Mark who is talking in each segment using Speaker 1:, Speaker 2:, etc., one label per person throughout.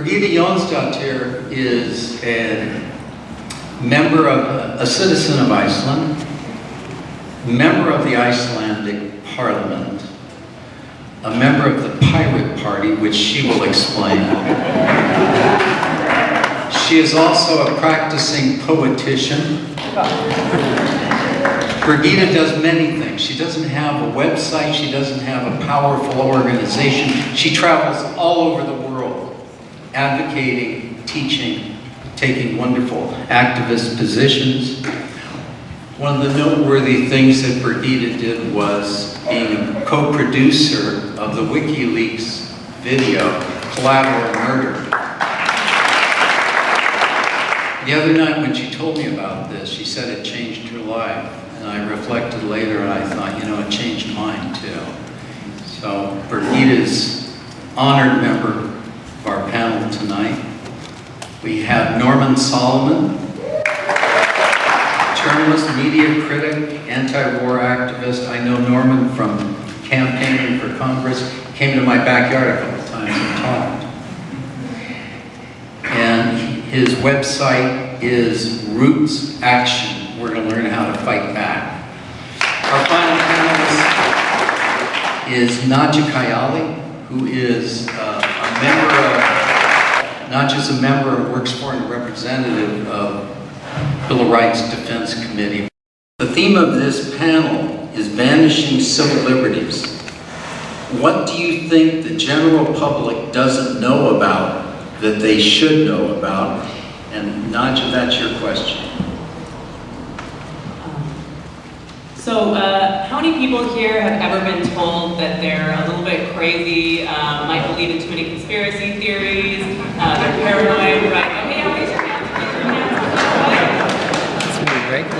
Speaker 1: Birgitta Jonsdottir is a member of, a citizen of Iceland, member of the Icelandic Parliament, a member of the Pirate Party, which she will explain. She is also a practicing poetician. Birgitta does many things. She doesn't have a website, she doesn't have a powerful organization. She travels all over the world, advocating, teaching, taking wonderful activist positions. One of the noteworthy things that Birgitta did was being a co-producer of the WikiLeaks video, Collateral Murder. The other night when she told me about this, she said it changed her life. And I reflected later and I thought, you know, it changed mine too. So Birgitta's honored member of our panel tonight. We have Norman Solomon, journalist, media critic, anti-war activist. I know Norman from campaigning for Congress. Came to my backyard a couple times and talked. And his website is Roots Action. We're going to learn how to fight back. Our final panelist is Nadia Kayyali, who is uh, member of, not just a member, of works for and representative of Bill of Rights Defense Committee. The theme of this panel is vanishing civil liberties. What do you think the general public doesn't know about that they should know about? And Nadia, that's your question.
Speaker 2: So, uh, how many people here have ever been told that they're a little bit crazy, uh, might believe in too many conspiracy theories, uh, they're paranoid, right? Okay, raise your hands.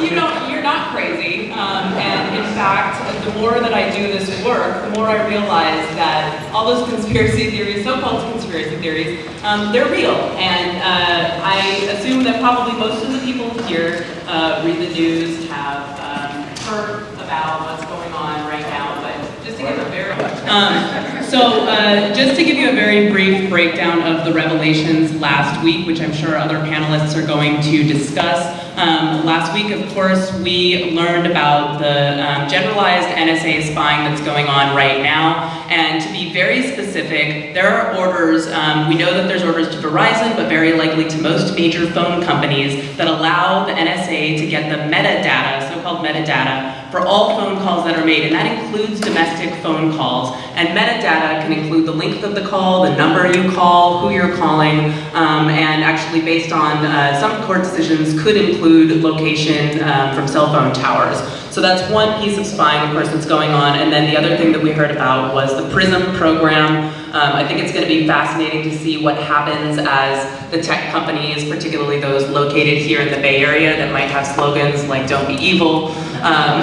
Speaker 2: You know, you're not crazy, um, and in fact, the more that I do this work, the more I realize that all those conspiracy theories, so-called conspiracy theories, um, they're real, and uh, I assume that probably most of the people here uh, read the news, have um, heard about what's going on right now, but just to give a very, um, so uh, just to give you a very brief breakdown of the revelations last week, which I'm sure other panelists are going to discuss. Um, last week, of course, we learned about the um, generalized NSA spying that's going on right now. And to be very specific, there are orders, um, we know that there's orders to Verizon, but very likely to most major phone companies that allow the NSA to get the metadata, so-called metadata, for all phone calls that are made, and that includes domestic phone calls. And metadata can include the length of the call, the number you call, who you're calling, um, and actually based on uh, some court decisions could include location um, from cell phone towers. So that's one piece of spying, of course, that's going on. And then the other thing that we heard about was the PRISM program. Um, I think it's going to be fascinating to see what happens as the tech companies, particularly those located here in the Bay Area that might have slogans like don't be evil, um,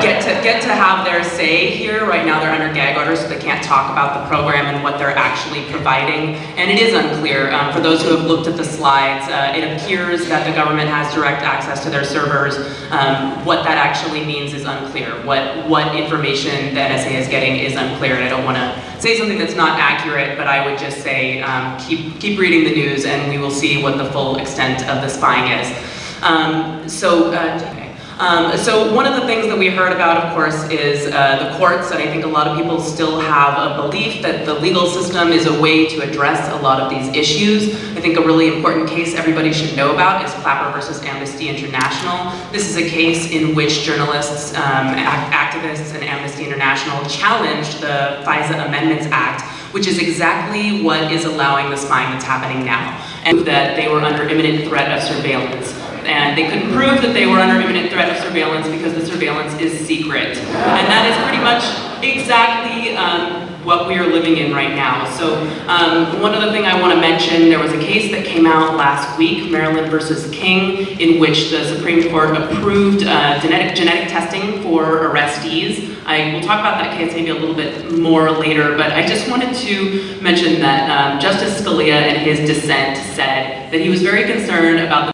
Speaker 2: get, to, get to have their say here. Right now they're under gag orders, so they can't talk about the program and what they're actually providing. And it is unclear. Um, for those who have looked at the slides, uh, it appears that the government has direct access to their servers. Um, what that actually means is unclear. What, what information the NSA is getting is unclear, and I don't want to say something that's not accurate, but I would just say um, keep, keep reading the news and we will see what the full extent of the spying is. Um, so, uh, um, so one of the things that we heard about, of course, is uh, the courts, and I think a lot of people still have a belief that the legal system is a way to address a lot of these issues. I think a really important case everybody should know about is Clapper versus Amnesty International. This is a case in which journalists, um, activists, and Amnesty International challenged the FISA Amendments Act, which is exactly what is allowing the spying that's happening now, and that they were under imminent threat of surveillance and they couldn't prove that they were under imminent threat of surveillance because the surveillance is secret. And that is pretty much exactly um, what we are living in right now. So um, one other thing I want to mention, there was a case that came out last week, Maryland versus King, in which the Supreme Court approved uh, genetic, genetic testing for arrestees. I will talk about that case maybe a little bit more later, but I just wanted to mention that um, Justice Scalia in his dissent said that he was very concerned about the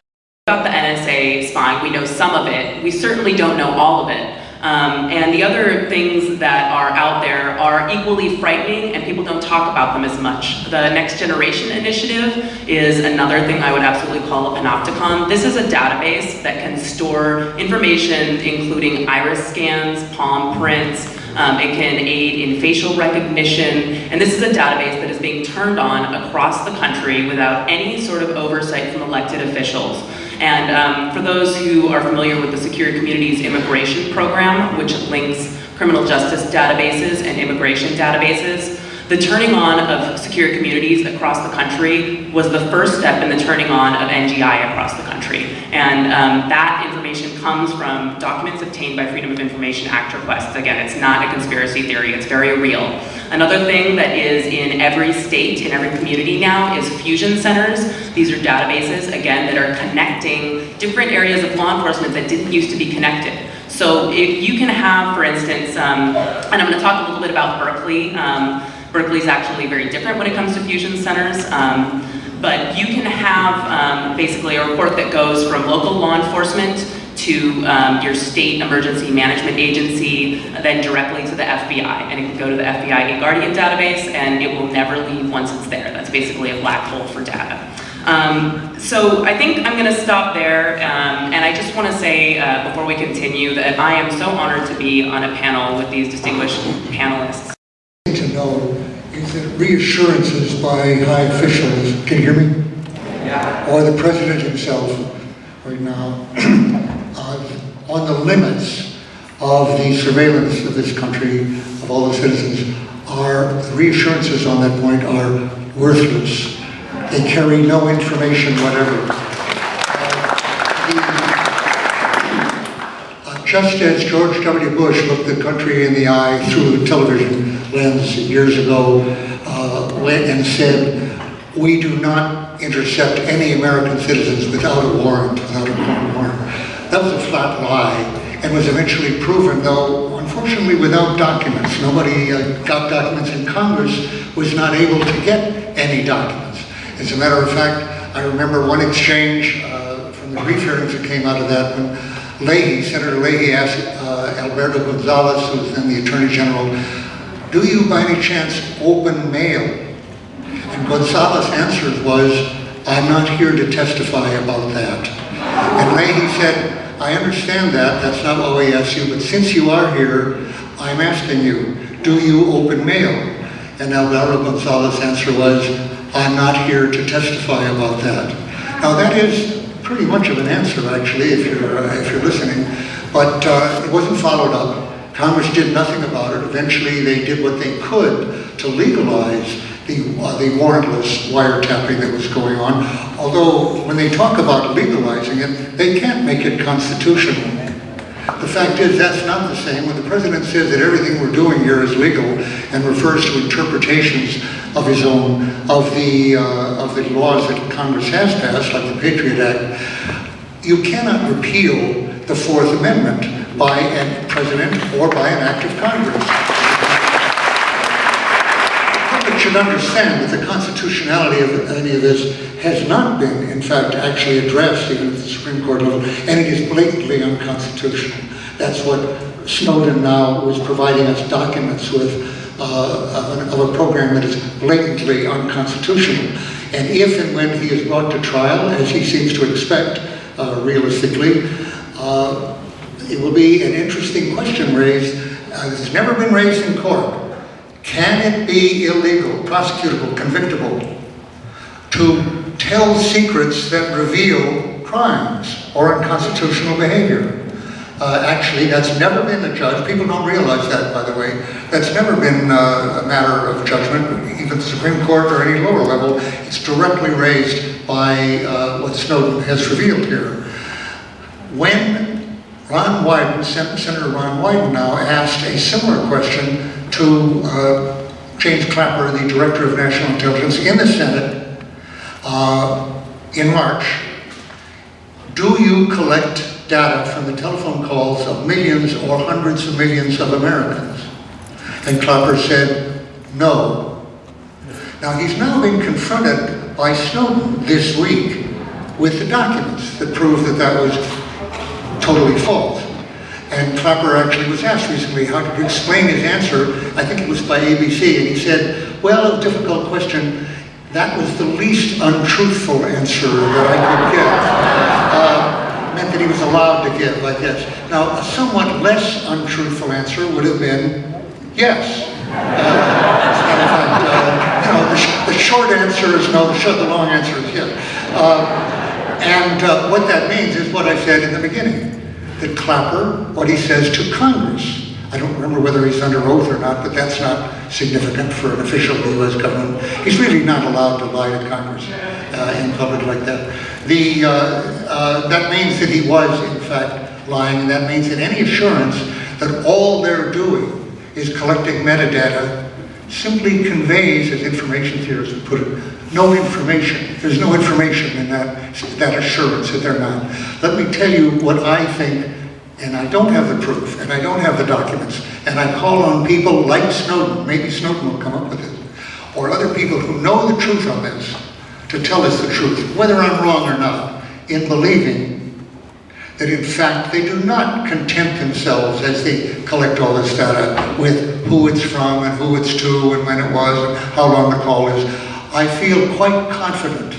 Speaker 2: about the NSA spying, we know some of it. We certainly don't know all of it. Um, and the other things that are out there are equally frightening and people don't talk about them as much. The Next Generation Initiative is another thing I would absolutely call a panopticon. This is a database that can store information including iris scans, palm prints, um, it can aid in facial recognition, and this is a database that is being turned on across the country without any sort of oversight from elected officials. And um, for those who are familiar with the Secure Communities Immigration Program, which links criminal justice databases and immigration databases, the turning on of secure communities across the country was the first step in the turning on of NGI across the country. And um, that information comes from documents obtained by Freedom of Information Act requests. Again, it's not a conspiracy theory, it's very real. Another thing that is in every state, in every community now, is fusion centers. These are databases, again, that are connecting different areas of law enforcement that didn't used to be connected. So if you can have, for instance, um, and I'm going to talk a little bit about Berkeley. Um, Berkeley's actually very different when it comes to fusion centers. Um, but you can have um, basically a report that goes from local law enforcement to um, your state emergency management agency, then directly to the FBI. And it can go to the FBI Guardian database and it will never leave once it's there. That's basically a black hole for data. Um, so I think I'm going to stop there, um, and I just want to say uh, before we continue that I am so honored to be on a panel with these distinguished panelists.
Speaker 3: to know is that reassurances by high officials, can you hear me? Yeah. Or the president himself right now, uh, on the limits of the surveillance of this country, of all the citizens, the reassurances on that point are worthless. They carry no information whatever. Uh, uh, Just as George W. Bush looked the country in the eye through the television lens years ago uh, and said, we do not intercept any American citizens without a warrant, without a court warrant. That was a flat lie and was eventually proven, though unfortunately without documents. Nobody uh, got documents and Congress was not able to get any documents. As a matter of fact, I remember one exchange uh, from the brief hearings that came out of that when Leahy, Senator Leahy asked uh, Alberto Gonzales, who was then the Attorney General, do you by any chance open mail? And Gonzales's answer was, I'm not here to testify about that. And Leahy said, I understand that, that's not what we asked you, but since you are here, I'm asking you, do you open mail? And Alvaro Gonzales's answer was, I'm not here to testify about that. Now that is pretty much of an answer actually, if you're, uh, if you're listening, but uh, it wasn't followed up. Congress did nothing about it. Eventually they did what they could to legalize the, uh, the warrantless wiretapping that was going on. Although when they talk about legalizing it, they can't make it constitutional. The fact is that's not the same. When the president says that everything we're doing here is legal and refers to interpretations of his own, of the, uh, of the laws that Congress has passed, like the Patriot Act, you cannot repeal the Fourth Amendment by a president or by an act of Congress. Should understand that the constitutionality of any of this has not been, in fact, actually addressed even at the Supreme Court level, and it is blatantly unconstitutional. That's what Snowden now was providing us documents with uh, of, of a program that is blatantly unconstitutional. And if and when he is brought to trial, as he seems to expect, uh, realistically, uh, it will be an interesting question raised. Uh, it's never been raised in court. Can it be illegal, prosecutable, convictable to tell secrets that reveal crimes or unconstitutional behavior? Uh, actually, that's never been a judge. People don't realize that, by the way. That's never been uh, a matter of judgment, even the Supreme Court or any lower level. It's directly raised by uh, what Snowden has revealed here. When Ron Wyden, Sen Senator Ron Wyden now asked a similar question to uh, James Clapper, the Director of National Intelligence in the Senate uh, in March, do you collect data from the telephone calls of millions or hundreds of millions of Americans? And Clapper said, no. Now he's now been confronted by Snowden this week with the documents that prove that that was totally false. And Clapper actually was asked recently how to explain his answer, I think it was by ABC, and he said, well, a difficult question, that was the least untruthful answer that I could give. Uh, meant that he was allowed to give, I guess. Now, a somewhat less untruthful answer would have been, yes. Uh, uh, you know, the, the short answer is no, the long answer is yes. Uh, and uh, what that means is what I said in the beginning that Clapper, what he says to Congress, I don't remember whether he's under oath or not, but that's not significant for an official U.S. government. He's really not allowed to lie to Congress uh, in public like that. The, uh, uh, that means that he was, in fact, lying, and that means that any assurance that all they're doing is collecting metadata simply conveys, as information theorists would put it, no information. There's no information in that, that assurance that they're not. Let me tell you what I think, and I don't have the proof, and I don't have the documents, and I call on people like Snowden, maybe Snowden will come up with it, or other people who know the truth on this, to tell us the truth, whether I'm wrong or not, in believing that in fact they do not content themselves as they collect all this data with who it's from and who it's to and when it was and how long the call is. I feel quite confident,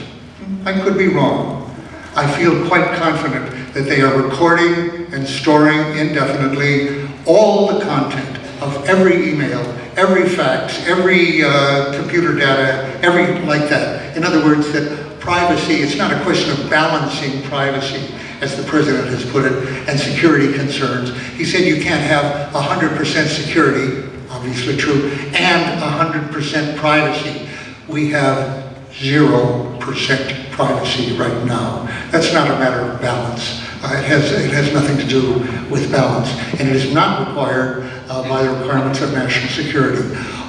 Speaker 3: I could be wrong, I feel quite confident that they are recording and storing indefinitely all the content of every email, every fax, every uh, computer data, every like that. In other words, that privacy, it's not a question of balancing privacy, as the president has put it, and security concerns. He said you can't have 100% security, obviously true, and 100% privacy. We have 0% privacy right now. That's not a matter of balance. Uh, it, has, it has nothing to do with balance, and it is not required uh, by the requirements of national security.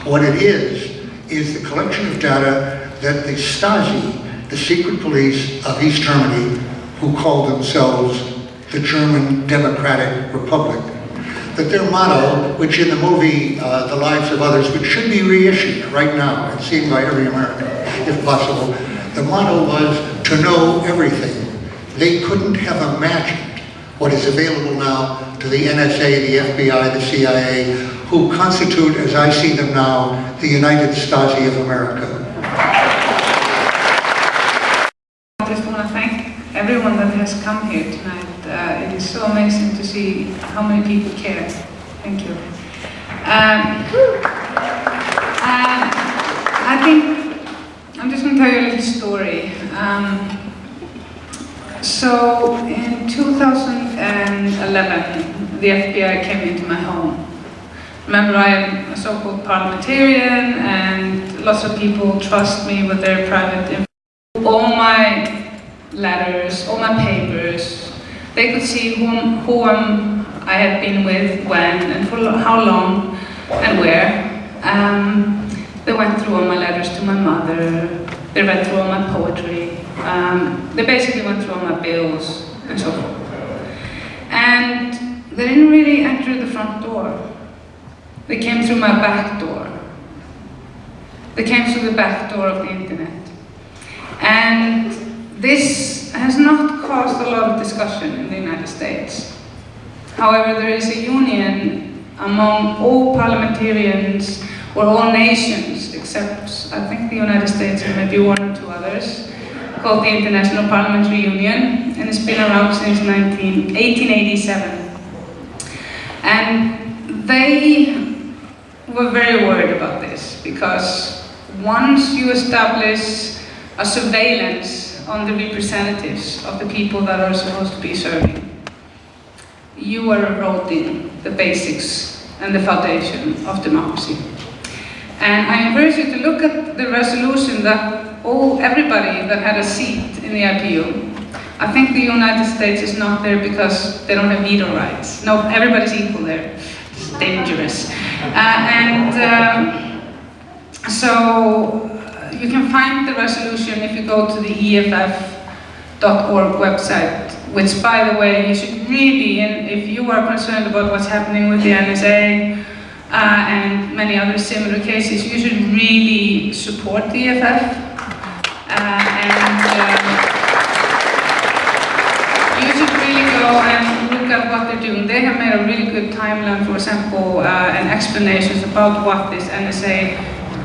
Speaker 3: What it is, is the collection of data that the Stasi, the secret police of East Germany, who call themselves the German Democratic Republic, that their motto, which in the movie uh, The Lives of Others, which should be reissued right now and seen by every American, if possible, the motto was to know everything. They couldn't have imagined what is available now to the NSA, the FBI, the CIA, who constitute, as I see them now, the United Stasi of America.
Speaker 4: I just want to thank everyone that has come here tonight. Uh, it is so amazing to see how many people care. Thank you. Um, um, I think I'm just going to tell you a little story. Um, so in 2011, the FBI came into my home. Remember, I am a so-called parliamentarian, and lots of people trust me with their private information. All my letters, all my papers. They could see who I had been with, when, and for how long, and where. Um, they went through all my letters to my mother. They read through all my poetry. Um, they basically went through all my bills, and so forth. And they didn't really enter the front door. They came through my back door. They came through the back door of the internet. And this has not caused a lot of discussion in the United States. However, there is a union among all parliamentarians or all nations, except I think the United States and maybe one or two others, called the International Parliamentary Union, and it's been around since 19, 1887. And they were very worried about this, because once you establish a surveillance on the representatives of the people that are supposed to be serving. You are eroding the basics and the foundation of democracy. And I encourage you to look at the resolution that all, everybody that had a seat in the IPU, I think the United States is not there because they don't have veto rights. No, everybody's equal there. It's dangerous. Uh, and um, so you can find the resolution if you go to the EFF.org website, which by the way, you should really, and if you are concerned about what's happening with the NSA uh, and many other similar cases, you should really support the EFF. Uh, and um, you should really go and look at what they're doing, they have made a really good timeline, for example, uh, and explanations about what this NSA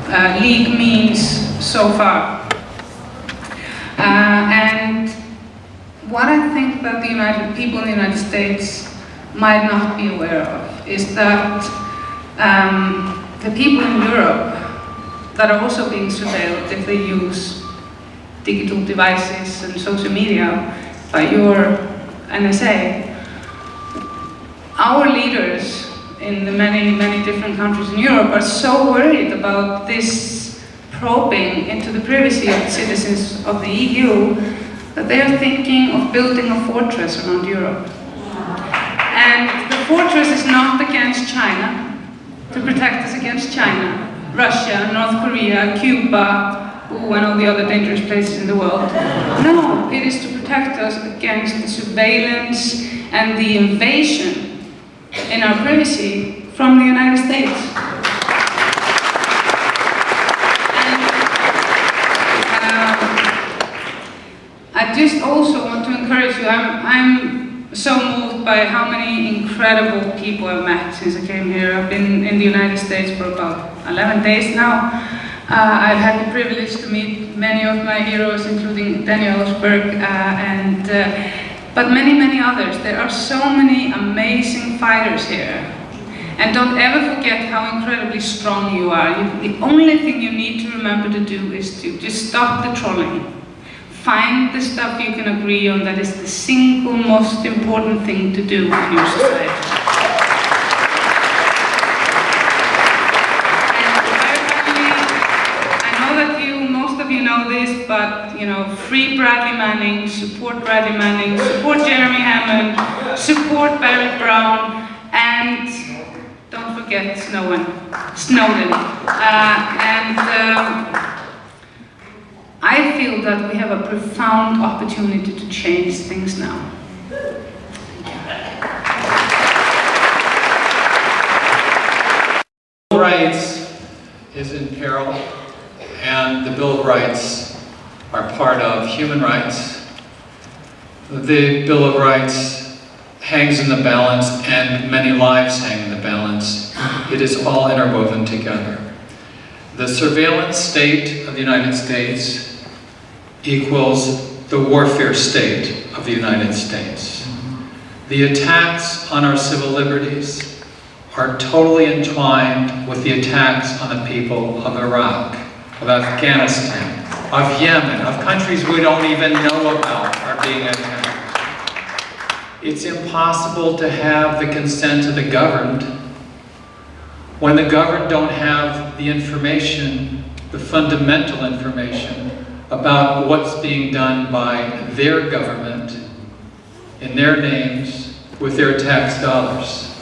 Speaker 4: uh, league means so far. Uh, and what I think that the United people in the United States might not be aware of is that um, the people in Europe that are also being surveilled if they use digital devices and social media by your NSA, our leaders in the many, many different countries in Europe are so worried about this probing into the privacy of the citizens of the EU that they are thinking of building a fortress around Europe. And the fortress is not against China, to protect us against China, Russia, North Korea, Cuba, ooh, and all the other dangerous places in the world. No, it is to protect us against the surveillance and the invasion in our privacy from the United States. Just also want to encourage you, I'm, I'm so moved by how many incredible people I've met since I came here. I've been in the United States for about 11 days now. Uh, I've had the privilege to meet many of my heroes, including Daniel Ellsberg, uh, and, uh, but many, many others. There are so many amazing fighters here. And don't ever forget how incredibly strong you are. You, the only thing you need to remember to do is to just stop the trolling. Find the stuff you can agree on that is the single most important thing to do in your society. This, but you know, free Bradley Manning, support Bradley Manning, support Jeremy Hammond, support Barrett Brown, and don't forget Snowden. Snowden. Uh, and um, I feel that we have a profound opportunity to change things now.
Speaker 5: Bill of Rights is in peril, and the Bill of Rights are part of human rights. The Bill of Rights hangs in the balance, and many lives hang in the balance. It is all interwoven together. The surveillance state of the United States equals the warfare state of the United States. The attacks on our civil liberties are totally entwined with the attacks on the people of Iraq, of Afghanistan, of Yemen, of countries we don't even know about are being attacked. It's impossible to have the consent of the governed when the governed don't have the information, the fundamental information about what's being done by their government in their names with their tax dollars.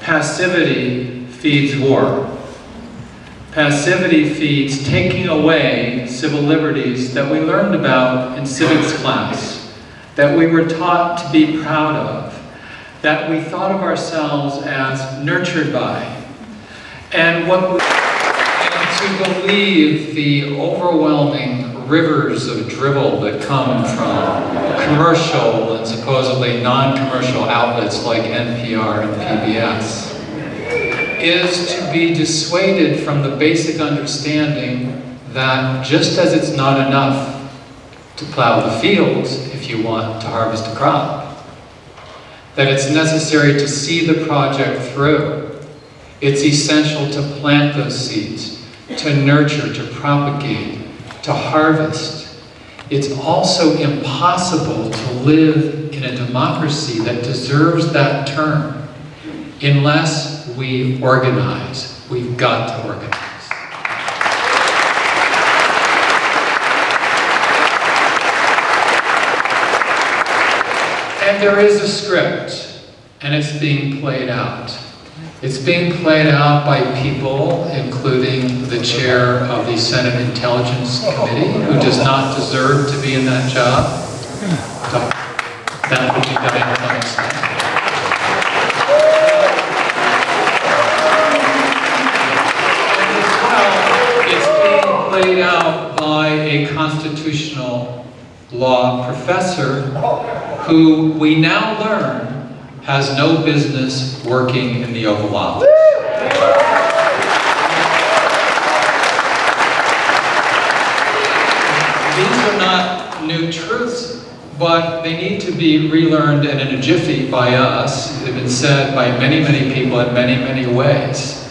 Speaker 5: Passivity feeds war. Passivity feeds taking away civil liberties that we learned about in civics class, that we were taught to be proud of, that we thought of ourselves as nurtured by. And what we, to believe the overwhelming rivers of dribble that come from commercial and supposedly non-commercial outlets like NPR and PBS is to be dissuaded from the basic understanding that just as it's not enough to plow the fields if you want to harvest a crop, that it's necessary to see the project through. It's essential to plant those seeds, to nurture, to propagate, to harvest. It's also impossible to live in a democracy that deserves that term unless we organize. We've got to organize. And there is a script, and it's being played out. It's being played out by people, including the chair of the Senate Intelligence Committee, who does not deserve to be in that job. But that will be it's being played out by a constitutional law professor who we now learn has no business working in the Oval Office. These are not new truths, but they need to be relearned and in a jiffy by us. They've been said by many, many people in many, many ways.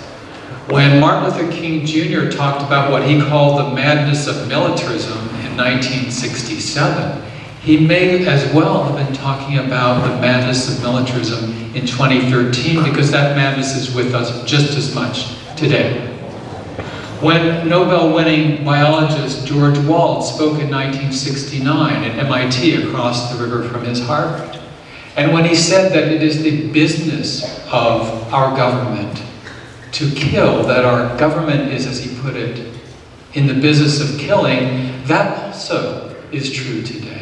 Speaker 5: When Martin Luther King Jr. talked about what he called the madness of militarism in 1967, he may as well have been talking about the madness of militarism in 2013 because that madness is with us just as much today. When Nobel-winning biologist George Wald spoke in 1969 at MIT across the river from his Harvard, and when he said that it is the business of our government to kill, that our government is, as he put it, in the business of killing, that also is true today.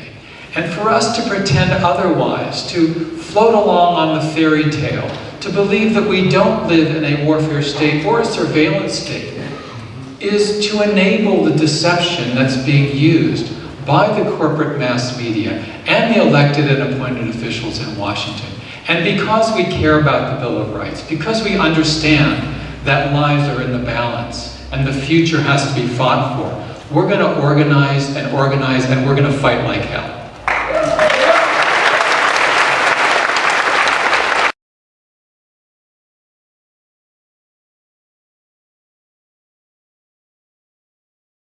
Speaker 5: And for us to pretend otherwise, to float along on the fairy tale, to believe that we don't live in a warfare state or a surveillance state, is to enable the deception that's being used by the corporate mass media and the elected and appointed officials in Washington. And because we care about the Bill of Rights, because we understand that lives are in the balance and the future has to be fought for, we're going to organize and organize and we're going to fight like hell.